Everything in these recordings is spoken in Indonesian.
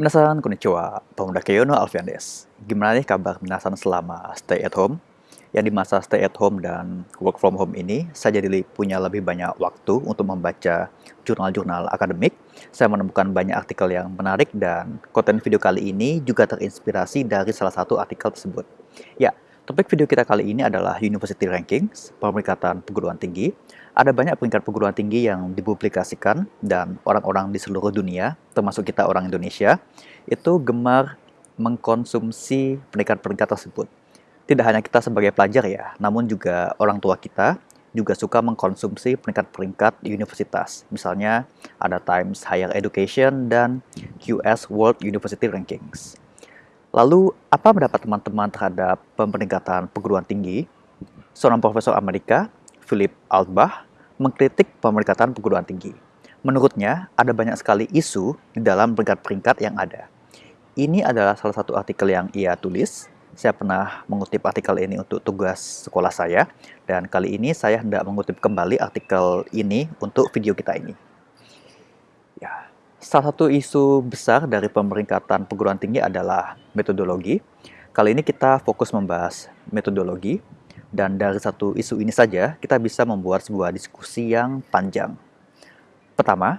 Minasan konnichiwa, pemuda Keyono Alfian des. Gimana nih kabar minasan selama stay at home? Yang di masa stay at home dan work from home ini, saya jadi punya lebih banyak waktu untuk membaca jurnal-jurnal akademik. Saya menemukan banyak artikel yang menarik dan konten video kali ini juga terinspirasi dari salah satu artikel tersebut. Ya, topik video kita kali ini adalah University Rankings, pemeringkatan perguruan tinggi ada banyak peringkat perguruan tinggi yang dipublikasikan dan orang-orang di seluruh dunia, termasuk kita orang Indonesia, itu gemar mengkonsumsi peringkat-peringkat tersebut. Tidak hanya kita sebagai pelajar ya, namun juga orang tua kita juga suka mengkonsumsi peringkat-peringkat universitas. Misalnya ada Times Higher Education dan QS World University Rankings. Lalu, apa pendapat teman-teman terhadap pemeringkatan perguruan tinggi? Seorang profesor Amerika Philip Altbach mengkritik pemeringkatan perguruan tinggi. Menurutnya, ada banyak sekali isu di dalam peringkat-peringkat yang ada. Ini adalah salah satu artikel yang ia tulis. Saya pernah mengutip artikel ini untuk tugas sekolah saya, dan kali ini saya hendak mengutip kembali artikel ini untuk video kita ini. Ya, salah satu isu besar dari pemeringkatan perguruan tinggi adalah metodologi. Kali ini kita fokus membahas metodologi, dan dari satu isu ini saja, kita bisa membuat sebuah diskusi yang panjang. Pertama,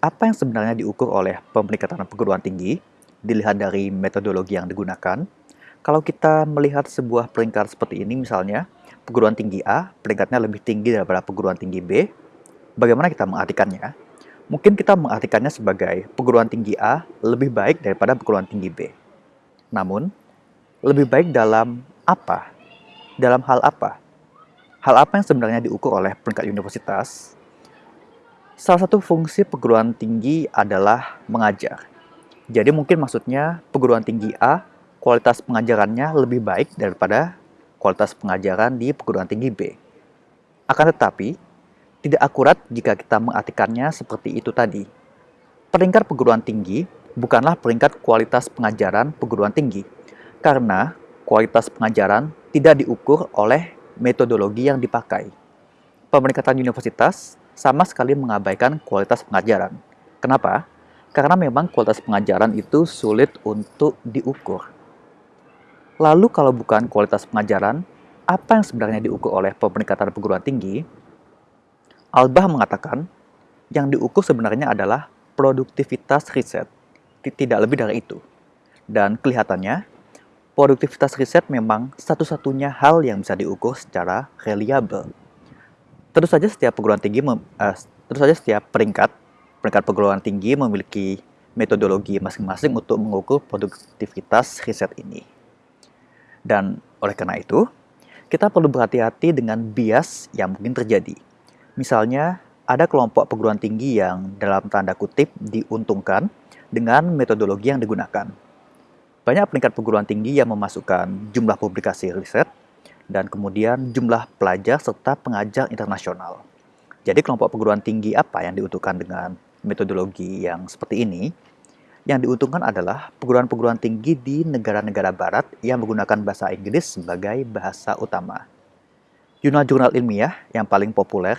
apa yang sebenarnya diukur oleh pemeringkatan perguruan tinggi, dilihat dari metodologi yang digunakan. Kalau kita melihat sebuah peringkat seperti ini, misalnya, perguruan tinggi A, peringkatnya lebih tinggi daripada perguruan tinggi B, bagaimana kita mengartikannya? Mungkin kita mengartikannya sebagai perguruan tinggi A lebih baik daripada perguruan tinggi B. Namun, lebih baik dalam apa dalam hal apa? Hal apa yang sebenarnya diukur oleh peringkat universitas? Salah satu fungsi perguruan tinggi adalah mengajar. Jadi mungkin maksudnya perguruan tinggi A, kualitas pengajarannya lebih baik daripada kualitas pengajaran di perguruan tinggi B. Akan tetapi, tidak akurat jika kita mengartikannya seperti itu tadi. Peringkat perguruan tinggi bukanlah peringkat kualitas pengajaran perguruan tinggi, karena kualitas pengajaran tidak diukur oleh metodologi yang dipakai. Pemeringkatan universitas sama sekali mengabaikan kualitas pengajaran. Kenapa? Karena memang kualitas pengajaran itu sulit untuk diukur. Lalu kalau bukan kualitas pengajaran, apa yang sebenarnya diukur oleh pemeringkatan perguruan tinggi? Albah mengatakan, yang diukur sebenarnya adalah produktivitas riset, tidak lebih dari itu. Dan kelihatannya, produktivitas riset memang satu-satunya hal yang bisa diukur secara reliable. Tentu saja setiap perguruan tinggi, uh, tentu saja setiap peringkat peringkat perguruan tinggi memiliki metodologi masing-masing untuk mengukur produktivitas riset ini. Dan oleh karena itu, kita perlu berhati-hati dengan bias yang mungkin terjadi. Misalnya, ada kelompok perguruan tinggi yang dalam tanda kutip diuntungkan dengan metodologi yang digunakan banyak peringkat perguruan tinggi yang memasukkan jumlah publikasi riset dan kemudian jumlah pelajar serta pengajar internasional. Jadi kelompok perguruan tinggi apa yang diuntungkan dengan metodologi yang seperti ini? Yang diuntungkan adalah perguruan-perguruan tinggi di negara-negara barat yang menggunakan bahasa Inggris sebagai bahasa utama. Jurnal-jurnal ilmiah yang paling populer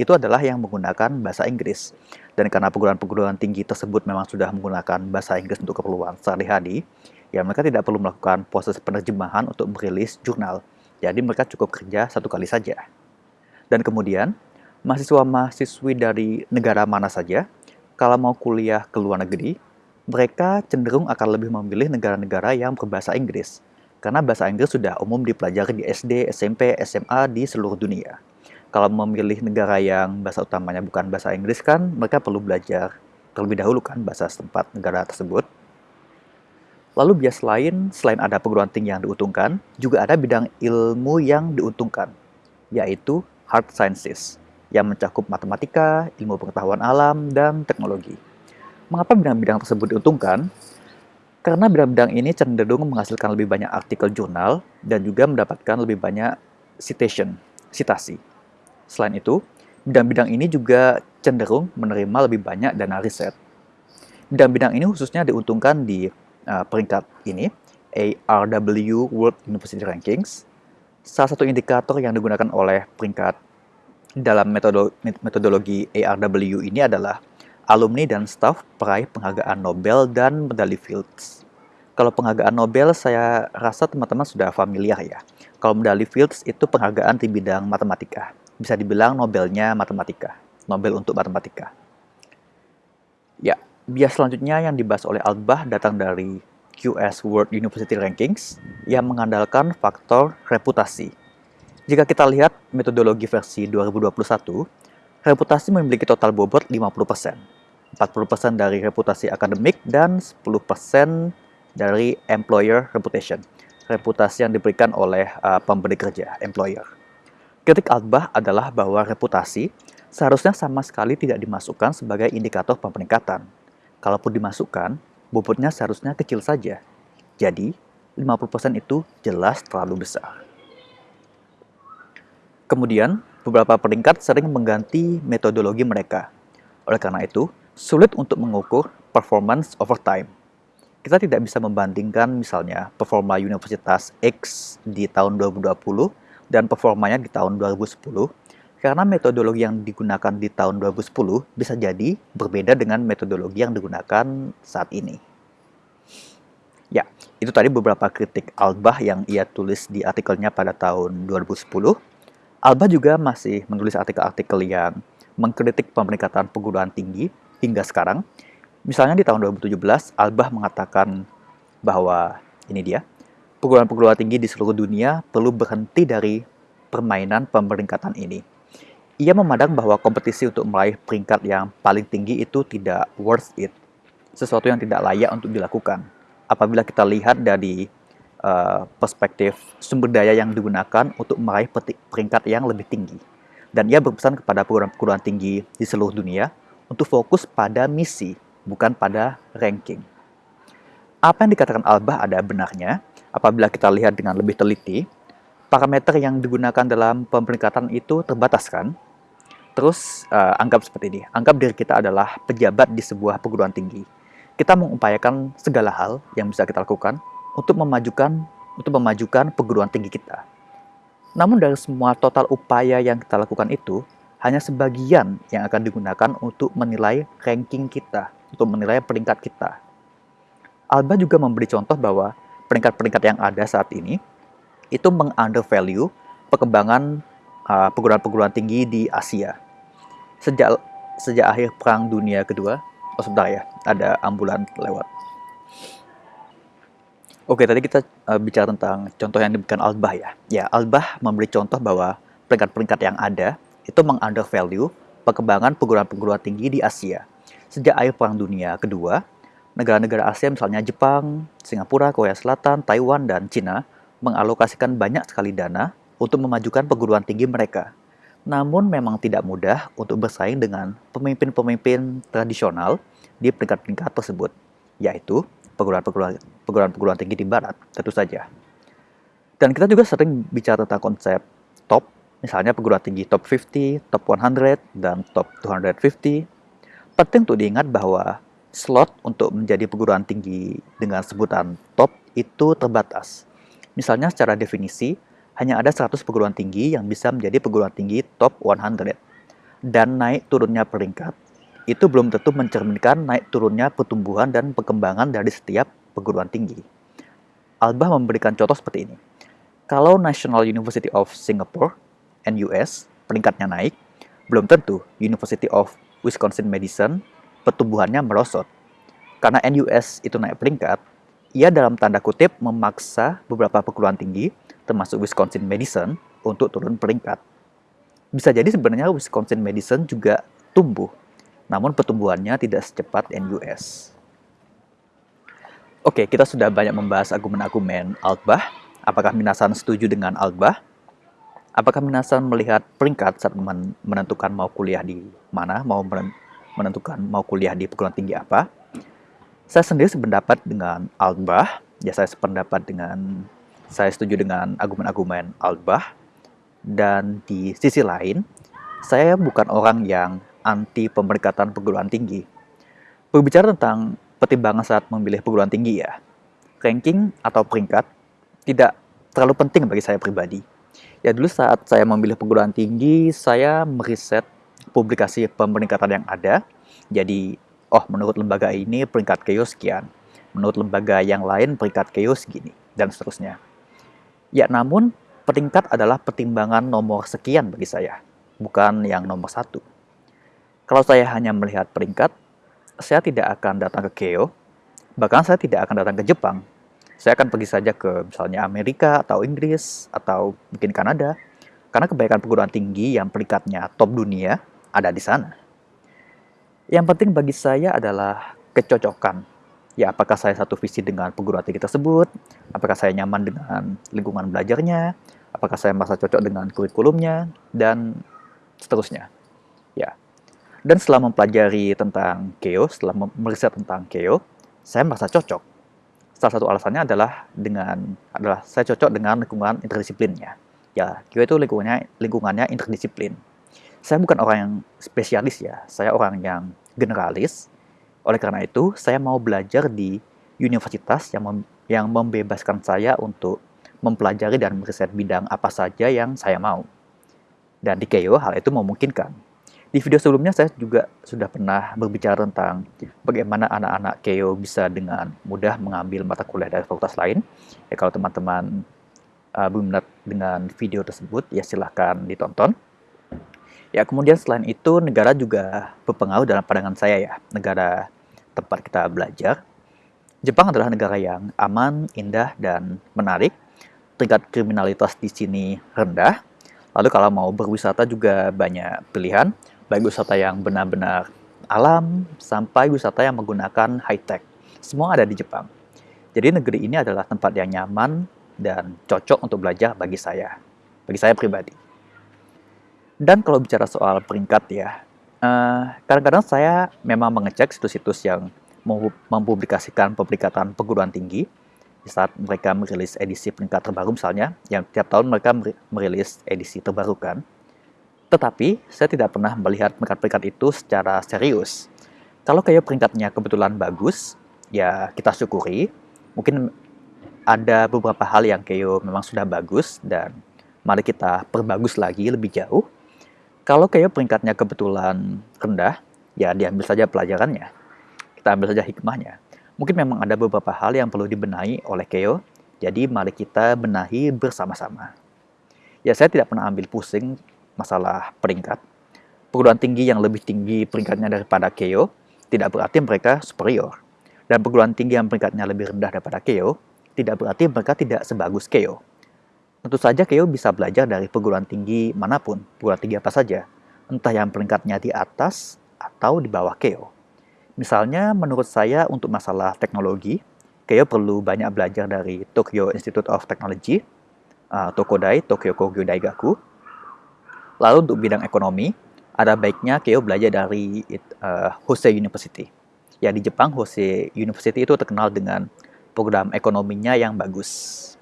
itu adalah yang menggunakan bahasa Inggris. Dan karena perguruan-perguruan tinggi tersebut memang sudah menggunakan bahasa Inggris untuk keperluan sehari-hari, ya mereka tidak perlu melakukan proses penerjemahan untuk merilis jurnal. Jadi mereka cukup kerja satu kali saja. Dan kemudian, mahasiswa-mahasiswi dari negara mana saja, kalau mau kuliah ke luar negeri, mereka cenderung akan lebih memilih negara-negara yang berbahasa Inggris. Karena bahasa Inggris sudah umum dipelajari di SD, SMP, SMA di seluruh dunia. Kalau memilih negara yang bahasa utamanya bukan bahasa Inggris kan, mereka perlu belajar terlebih dahulu kan bahasa setempat negara tersebut. Lalu bias lain, selain ada perguruan tinggi yang diuntungkan, juga ada bidang ilmu yang diuntungkan, yaitu hard sciences, yang mencakup matematika, ilmu pengetahuan alam, dan teknologi. Mengapa bidang-bidang tersebut diuntungkan? Karena bidang-bidang ini cenderung menghasilkan lebih banyak artikel jurnal dan juga mendapatkan lebih banyak citation, citasi. Selain itu, bidang-bidang ini juga cenderung menerima lebih banyak dana riset. Bidang-bidang ini khususnya diuntungkan di uh, peringkat ini, ARW World University Rankings, salah satu indikator yang digunakan oleh peringkat dalam metodologi ARW ini adalah alumni dan staf peraih penghargaan Nobel dan medali Fields. Kalau penghargaan Nobel saya rasa teman-teman sudah familiar ya. Kalau medali Fields itu penghargaan di bidang matematika. Bisa dibilang Nobelnya matematika. Nobel untuk matematika. Ya, bias selanjutnya yang dibahas oleh Albah datang dari QS World University Rankings yang mengandalkan faktor reputasi. Jika kita lihat metodologi versi 2021, reputasi memiliki total bobot 50%. 40% dari reputasi akademik dan 10% dari employer reputation, reputasi yang diberikan oleh uh, pemberi kerja, employer. Kritik Albah adalah bahwa reputasi seharusnya sama sekali tidak dimasukkan sebagai indikator pemeringkatan. Kalaupun dimasukkan, bobotnya seharusnya kecil saja. Jadi, 50% itu jelas terlalu besar. Kemudian, beberapa peringkat sering mengganti metodologi mereka. Oleh karena itu, sulit untuk mengukur performance over time kita tidak bisa membandingkan misalnya performa Universitas X di tahun 2020 dan performanya di tahun 2010 karena metodologi yang digunakan di tahun 2010 bisa jadi berbeda dengan metodologi yang digunakan saat ini. Ya, itu tadi beberapa kritik Albah yang ia tulis di artikelnya pada tahun 2010. Albah juga masih menulis artikel-artikel yang mengkritik pemeringkatan perguruan tinggi hingga sekarang, Misalnya di tahun 2017, Albah mengatakan bahwa ini dia, perguruan-perguruan tinggi di seluruh dunia perlu berhenti dari permainan pemeringkatan ini. Ia memandang bahwa kompetisi untuk meraih peringkat yang paling tinggi itu tidak worth it, sesuatu yang tidak layak untuk dilakukan. Apabila kita lihat dari uh, perspektif sumber daya yang digunakan untuk meraih peringkat yang lebih tinggi. Dan ia berpesan kepada perguruan-perguruan tinggi di seluruh dunia untuk fokus pada misi bukan pada ranking. Apa yang dikatakan Albah ada benarnya apabila kita lihat dengan lebih teliti, parameter yang digunakan dalam pemeringkatan itu terbatas kan? Terus uh, anggap seperti ini, anggap diri kita adalah pejabat di sebuah perguruan tinggi. Kita mengupayakan segala hal yang bisa kita lakukan untuk memajukan untuk memajukan perguruan tinggi kita. Namun dari semua total upaya yang kita lakukan itu, hanya sebagian yang akan digunakan untuk menilai ranking kita untuk menilai peringkat kita. Alba juga memberi contoh bahwa peringkat-peringkat yang ada saat ini itu meng-undervalue perkembangan uh, perguruan-perguruan tinggi di Asia. Sejak sejak akhir Perang Dunia Kedua, oh sebentar ya, ada ambulan lewat. Oke, tadi kita uh, bicara tentang contoh yang diberikan Albah ya. Ya, Albah memberi contoh bahwa peringkat-peringkat yang ada itu meng-undervalue perkembangan perguruan-perguruan tinggi di Asia. Sejak akhir Perang Dunia Kedua, negara-negara Asia misalnya Jepang, Singapura, Korea Selatan, Taiwan, dan Cina mengalokasikan banyak sekali dana untuk memajukan perguruan tinggi mereka. Namun memang tidak mudah untuk bersaing dengan pemimpin-pemimpin tradisional di peringkat-peringkat tersebut, yaitu perguruan-perguruan tinggi di barat, tentu saja. Dan kita juga sering bicara tentang konsep top, misalnya perguruan tinggi top 50, top 100, dan top 250, Penting untuk diingat bahwa slot untuk menjadi perguruan tinggi dengan sebutan top itu terbatas. Misalnya secara definisi, hanya ada 100 perguruan tinggi yang bisa menjadi perguruan tinggi top 100. Dan naik turunnya peringkat, itu belum tentu mencerminkan naik turunnya pertumbuhan dan perkembangan dari setiap perguruan tinggi. Albah memberikan contoh seperti ini. Kalau National University of Singapore, NUS, peringkatnya naik, belum tentu University of Wisconsin Madison, pertumbuhannya merosot. Karena NUS itu naik peringkat, ia dalam tanda kutip memaksa beberapa perguruan tinggi, termasuk Wisconsin Madison, untuk turun peringkat. Bisa jadi sebenarnya Wisconsin Madison juga tumbuh, namun pertumbuhannya tidak secepat NUS. Oke, kita sudah banyak membahas argumen-argumen Altbach. Apakah Minasan setuju dengan Altbach? Apakah Minasan melihat peringkat saat menentukan mau kuliah di mana, mau menentukan mau kuliah di perguruan tinggi apa? Saya sendiri sependapat dengan Altbach, ya saya sependapat dengan, saya setuju dengan argumen-argumen Altbach, dan di sisi lain, saya bukan orang yang anti pemeringkatan perguruan tinggi. Berbicara tentang pertimbangan saat memilih perguruan tinggi ya, ranking atau peringkat tidak terlalu penting bagi saya pribadi Ya dulu saat saya memilih perguruan tinggi, saya meriset publikasi pemeringkatan yang ada Jadi, oh menurut lembaga ini peringkat Keio sekian, menurut lembaga yang lain peringkat Keio segini, dan seterusnya. Ya, namun peringkat adalah pertimbangan nomor sekian bagi saya, bukan yang nomor satu. Kalau saya hanya melihat peringkat, saya tidak akan datang ke Keio, bahkan saya tidak akan datang ke Jepang. Saya akan pergi saja ke misalnya Amerika atau Inggris atau mungkin Kanada, karena kebanyakan perguruan tinggi yang peringkatnya top dunia ada di sana. Yang penting bagi saya adalah kecocokan. Ya, apakah saya satu visi dengan perguruan tinggi tersebut? Apakah saya nyaman dengan lingkungan belajarnya? Apakah saya merasa cocok dengan kurikulumnya? Dan seterusnya. Ya. Dan setelah mempelajari tentang Keo, setelah meriset tentang Keo, saya merasa cocok. Salah satu alasannya adalah dengan adalah saya cocok dengan lingkungan interdisiplinnya. Ya, Keo itu lingkungannya lingkungannya interdisiplin saya bukan orang yang spesialis ya, saya orang yang generalis. Oleh karena itu, saya mau belajar di universitas yang mem yang membebaskan saya untuk mempelajari dan meriset bidang apa saja yang saya mau. Dan di Keio hal itu memungkinkan. Di video sebelumnya saya juga sudah pernah berbicara tentang bagaimana anak-anak Keio bisa dengan mudah mengambil mata kuliah dari fakultas lain. Ya kalau teman-teman uh, berminat dengan video tersebut, ya silahkan ditonton. Ya, kemudian selain itu negara juga berpengaruh dalam pandangan saya ya, negara tempat kita belajar. Jepang adalah negara yang aman, indah, dan menarik. Tingkat kriminalitas di sini rendah. Lalu kalau mau berwisata juga banyak pilihan, baik wisata yang benar-benar alam sampai wisata yang menggunakan high-tech. Semua ada di Jepang. Jadi negeri ini adalah tempat yang nyaman dan cocok untuk belajar bagi saya, bagi saya pribadi. Dan kalau bicara soal peringkat ya, eh, kadang-kadang uh, saya memang mengecek situs-situs yang mempublikasikan peringkatan perguruan tinggi di saat mereka merilis edisi peringkat terbaru misalnya, yang tiap tahun mereka merilis edisi terbaru kan. Tetapi, saya tidak pernah melihat peringkat-peringkat itu secara serius. Kalau kayak peringkatnya kebetulan bagus, ya kita syukuri. Mungkin ada beberapa hal yang kayak memang sudah bagus, dan mari kita perbagus lagi lebih jauh. Kalau kayak peringkatnya kebetulan rendah, ya diambil saja pelajarannya. Kita ambil saja hikmahnya. Mungkin memang ada beberapa hal yang perlu dibenahi oleh Keo, jadi mari kita benahi bersama-sama. Ya saya tidak pernah ambil pusing masalah peringkat. Perguruan tinggi yang lebih tinggi peringkatnya daripada Keo, tidak berarti mereka superior. Dan perguruan tinggi yang peringkatnya lebih rendah daripada Keo, tidak berarti mereka tidak sebagus Keo. Tentu saja Keo bisa belajar dari perguruan tinggi mana pun, perguruan tinggi apa saja, entah yang peringkatnya di atas atau di bawah Keo. Misalnya, menurut saya untuk masalah teknologi, Keo perlu banyak belajar dari Tokyo Institute of Technology, uh, Tokodai, Tokyo Kogyo Daigaku. Lalu untuk bidang ekonomi, ada baiknya Keo belajar dari uh, Hosei University. Ya, di Jepang, Hosei University itu terkenal dengan program ekonominya yang bagus.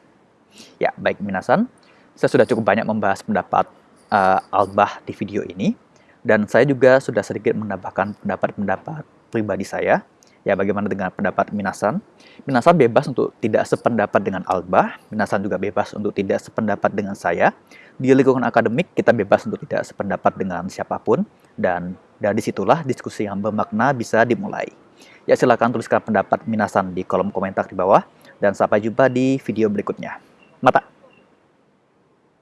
Ya, baik minasan, saya sudah cukup banyak membahas pendapat uh, Albah di video ini, dan saya juga sudah sedikit menambahkan pendapat-pendapat pribadi saya. Ya, bagaimana dengan pendapat Minasan? Minasan bebas untuk tidak sependapat dengan Albah, Minasan juga bebas untuk tidak sependapat dengan saya. Di lingkungan akademik, kita bebas untuk tidak sependapat dengan siapa pun, dan dari situlah diskusi yang bermakna bisa dimulai. Ya, silakan tuliskan pendapat Minasan di kolom komentar di bawah, dan sampai jumpa di video berikutnya mata.